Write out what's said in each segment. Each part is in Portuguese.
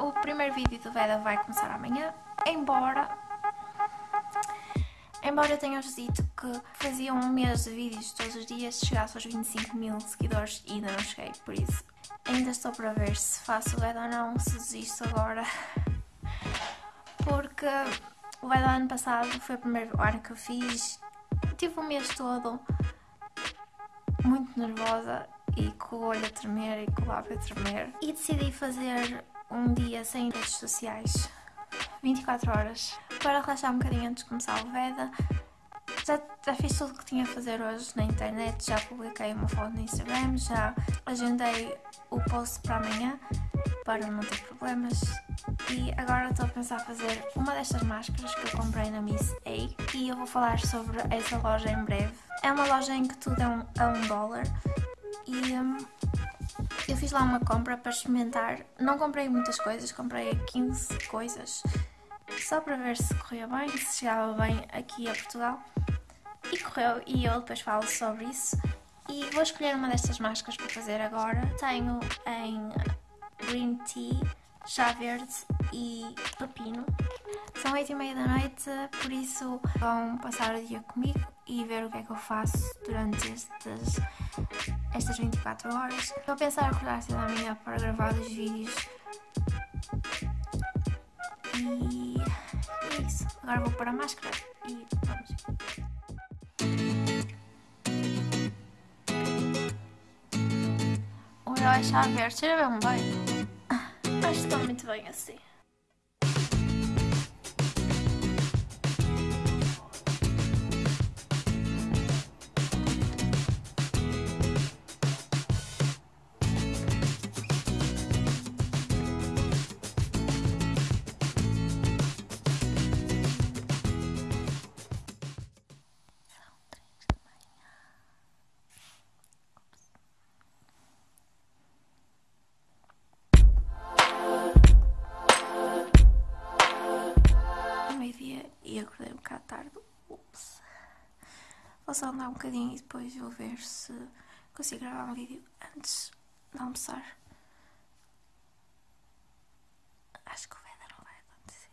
O primeiro vídeo do Veda vai começar amanhã, embora. Embora eu tenha-vos dito que fazia um mês de vídeos todos os dias, chegasse aos 25 mil seguidores e ainda não cheguei, por isso ainda estou para ver se faço o Veda ou não, se desisto agora. Porque o Veda ano passado foi o primeiro ano que eu fiz, tive o mês todo muito nervosa e com o olho a tremer e com o lábio a tremer. E decidi fazer um dia sem redes sociais, 24 horas, para relaxar um bocadinho antes de começar o Veda. Já, já fiz tudo o que tinha a fazer hoje na internet, já publiquei uma foto no Instagram, já agendei o post para amanhã para não ter problemas. E agora estou a pensar fazer uma destas máscaras que eu comprei na Miss A e eu vou falar sobre essa loja em breve. É uma loja em que tudo é um, é um dólar e um, eu fiz lá uma compra para experimentar. Não comprei muitas coisas, comprei 15 coisas só para ver se corria bem, se chegava bem aqui a Portugal. E correu, e eu depois falo sobre isso. E vou escolher uma destas máscaras para fazer agora. Tenho em green tea, chá verde e pepino. São 8 e meia da noite, por isso vão passar o dia comigo e ver o que é que eu faço durante estes, estas 24 horas. Vou pensar acordar cedo amanhã para gravar os vídeos. E é isso. Agora vou pôr a máscara e vamos. O meu é chá verde, cheira bem bem. Acho que está muito bem assim. Só andar um bocadinho e depois vou ver se consigo gravar um vídeo antes de almoçar. Acho que o Veda não vai acontecer.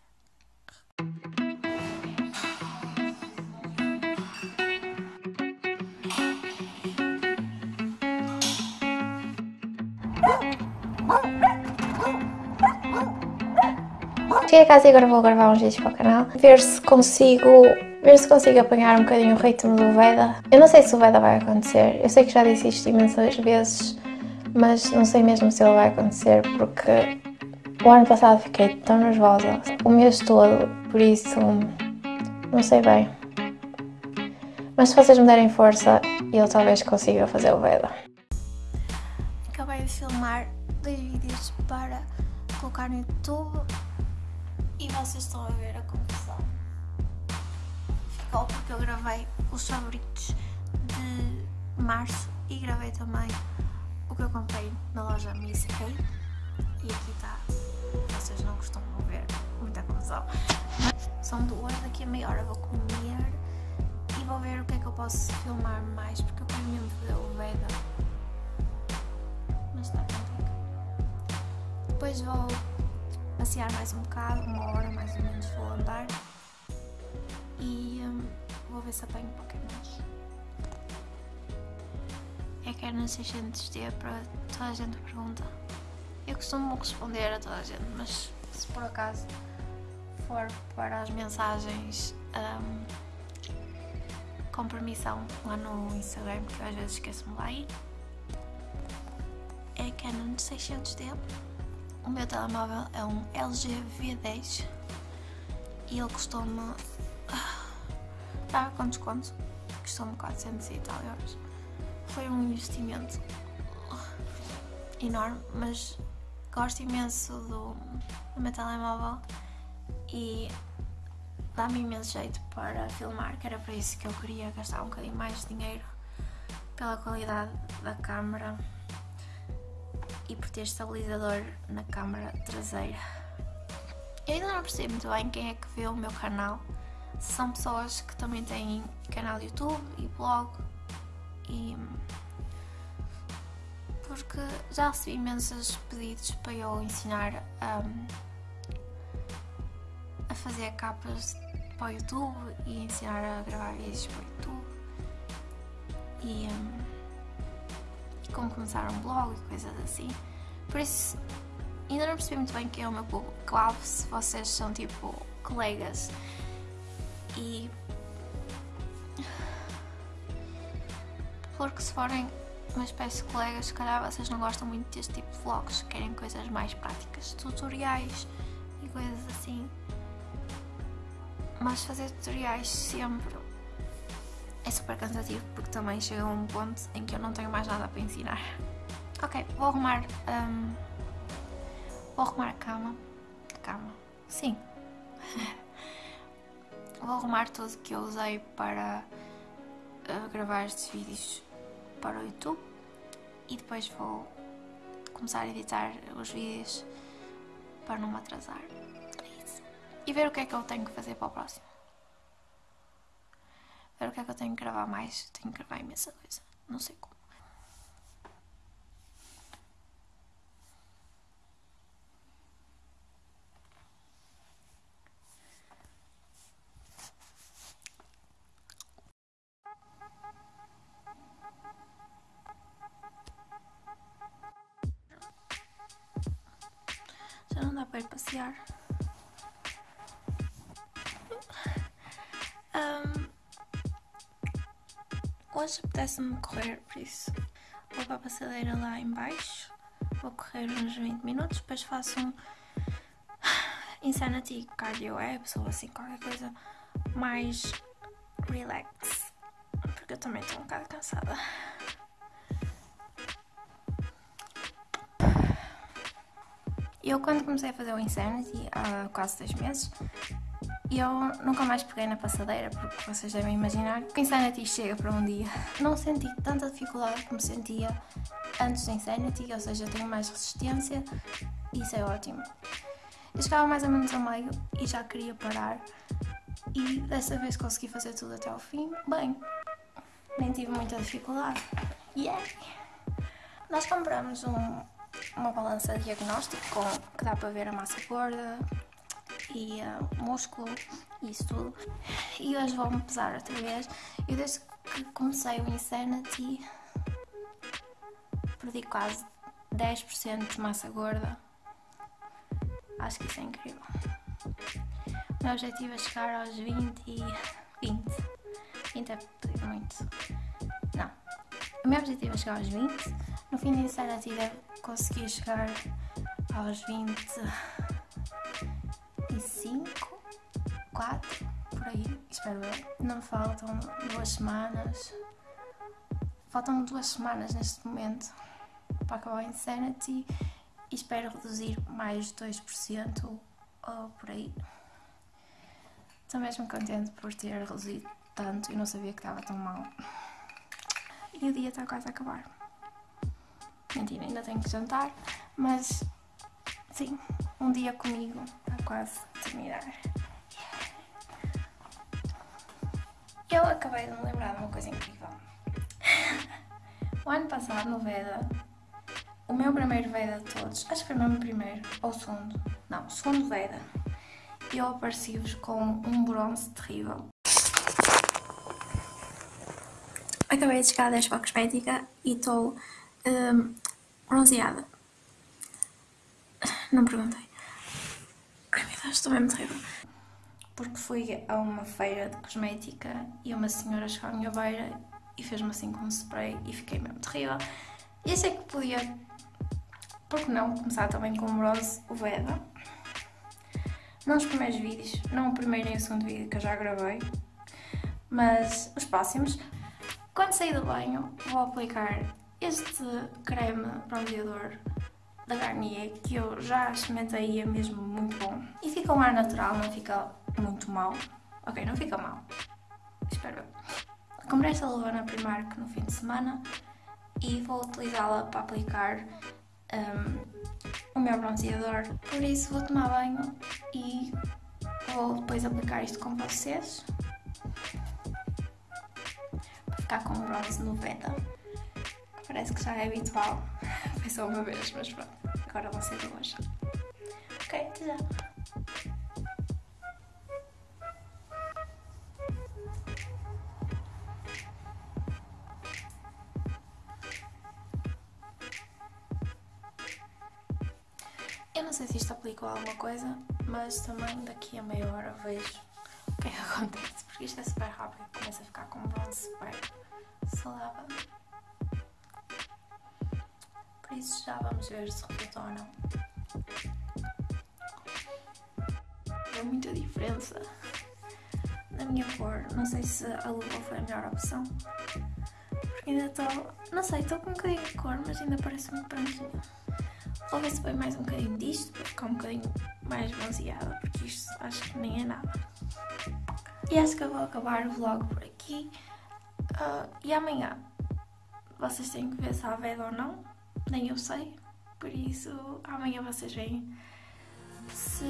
Cheguei a casa e agora vou gravar uns vídeos para o canal. Ver se consigo. Ver se consigo apanhar um bocadinho o ritmo do Veda. Eu não sei se o Veda vai acontecer. Eu sei que já disse isto imensas vezes, mas não sei mesmo se ele vai acontecer porque o ano passado fiquei tão nervosa. O mês todo, por isso não sei bem. Mas se vocês me derem força, eu talvez consiga fazer o Veda. Acabei de filmar dois vídeos para colocar no YouTube e vocês estão a ver a confusão. Ficou porque eu gravei os favoritos de março e gravei também o que eu comprei na loja Miss K. E aqui está. Vocês não costumam ver muita confusão. São duas, daqui a meia hora vou comer e vou ver o que é que eu posso filmar mais porque eu quero mesmo fazer o Veda. Mas está contigo. Depois vou passear mais um bocado, uma hora mais ou menos vou andar e hum, vou ver se apanho Pokémons. É que é no 600D para toda a gente pergunta. Eu costumo responder a toda a gente, mas se por acaso for para as mensagens hum, com permissão lá no Instagram, que eu às vezes esqueço-me lá ir, é Canon 600D. O meu telemóvel é um LG V10 e ele custou-me. Estava com desconto, custou-me 400 e tal euros. Foi um investimento enorme, mas gosto imenso do, do meu telemóvel e dá-me imenso jeito para filmar, que era para isso que eu queria gastar um bocadinho mais de dinheiro pela qualidade da câmera e por ter estabilizador na câmara traseira. Eu ainda não percebo muito bem quem é que vê o meu canal. Se são pessoas que também têm canal YouTube e blog e porque já recebi imensos pedidos para eu ensinar um, a fazer capas para o YouTube e ensinar a gravar vídeos para o YouTube e, um, e como começar um blog e coisas assim. Por isso, ainda não percebi muito bem quem é o meu público-alvo, se vocês são tipo colegas e. Porque se forem uma espécie de colegas, se calhar vocês não gostam muito deste tipo de vlogs, querem coisas mais práticas, tutoriais e coisas assim. Mas fazer tutoriais sempre é super cansativo porque também chega a um ponto em que eu não tenho mais nada para ensinar. Ok, vou arrumar. Um, vou arrumar a cama. A cama? Sim. vou arrumar tudo que eu usei para uh, gravar estes vídeos para o YouTube e depois vou começar a editar os vídeos para não me atrasar. É isso. E ver o que é que eu tenho que fazer para o próximo. Ver o que é que eu tenho que gravar mais. Tenho que gravar imensa coisa. Não sei como. Já não dá para ir passear. Hoje apetece-me correr, por isso vou para a passadeira lá embaixo. Vou correr uns 20 minutos, depois faço um Insanity Cardio Apps ou assim qualquer coisa mais relax. Porque eu também estou um bocado cansada. Eu quando comecei a fazer o Insanity há quase dois meses, eu nunca mais peguei na passadeira, porque vocês devem imaginar que Insanity chega para um dia. Não senti tanta dificuldade como sentia antes do Insanity, ou seja, tenho mais resistência e isso é ótimo. Eu chegava mais ou menos ao meio e já queria parar e dessa vez consegui fazer tudo até ao fim. Bem, nem tive muita dificuldade. Yeah! Nós compramos um, uma balança diagnóstico com, que dá para ver a massa gorda uh, músculo isso tudo. E hoje vou-me pesar outra vez. Eu desde que comecei o Insanity perdi quase 10% de massa gorda. Acho que isso é incrível. O meu objetivo é chegar aos 20 e 20. 20 é pedir muito. Não. O meu objetivo é chegar aos 20. No fim do Insanity deve conseguir chegar aos 25, espero eu. Não faltam duas semanas. Faltam duas semanas neste momento para acabar o Insanity e espero reduzir mais 2% ou por aí. Estou mesmo contente por ter reduzido tanto e não sabia que estava tão mal. E o dia está quase a acabar. Mentira, ainda tenho que jantar, mas sim, um dia comigo está quase a terminar. Eu acabei de me lembrar de uma coisa incrível. o ano passado, no Veda, o meu primeiro Veda de todos, acho que foi o primeiro, ou segundo, não, segundo Veda, eu apareci-vos com um bronze terrível. Acabei de chegar da Expo Cosmética e estou um, bronzeada. Não perguntei. Ai meu Deus, estou mesmo terrível. Porque fui a uma feira de cosmética e uma senhora chegou à minha beira e fez-me assim com um spray e fiquei mesmo terrível. E achei que podia, por que não, começar também com o bronze, o Veda. Não os primeiros vídeos, não o primeiro nem o segundo vídeo que eu já gravei, mas os próximos. Quando sair do banho, vou aplicar este creme bronzeador da Garnier que eu já experimentei e é mesmo muito bom. E fica um ar natural, não fica muito mal. Ok, não fica mal. Espero eu. Comprei esta luva na Primark no fim de semana e vou utilizá-la para aplicar um, o meu bronzeador. Por isso vou tomar banho e vou depois aplicar isto com vocês. Para ficar com o bronze no Veda. Parece que já é habitual. Foi só uma vez, mas pronto. Agora vão ser duas. Ok, já. Sei se isto aplicou a alguma coisa, mas também daqui a meia hora vejo o que é que acontece, porque isto é super rápido, começa a ficar com bronze super saudável. Por isso já vamos ver se resultou ou não. É muita diferença na minha cor. Não sei se a luva foi a melhor opção. Porque ainda estou. Não sei, estou com um bocadinho de cor, mas ainda parece muito branquinha. Vou ver se põe mais um bocadinho disto para ficar um bocadinho mais bronzeada, porque isto acho que nem é nada. E acho que eu vou acabar o vlog por aqui. Uh, e amanhã vocês têm que ver se há veda ou não, nem eu sei. Por isso amanhã vocês veem. Se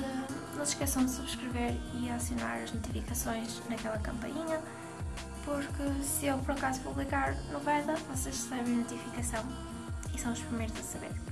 não se esqueçam de subscrever e acionar as notificações naquela campainha, porque se eu por acaso publicar no Veda, vocês recebem notificação e são os primeiros a saber.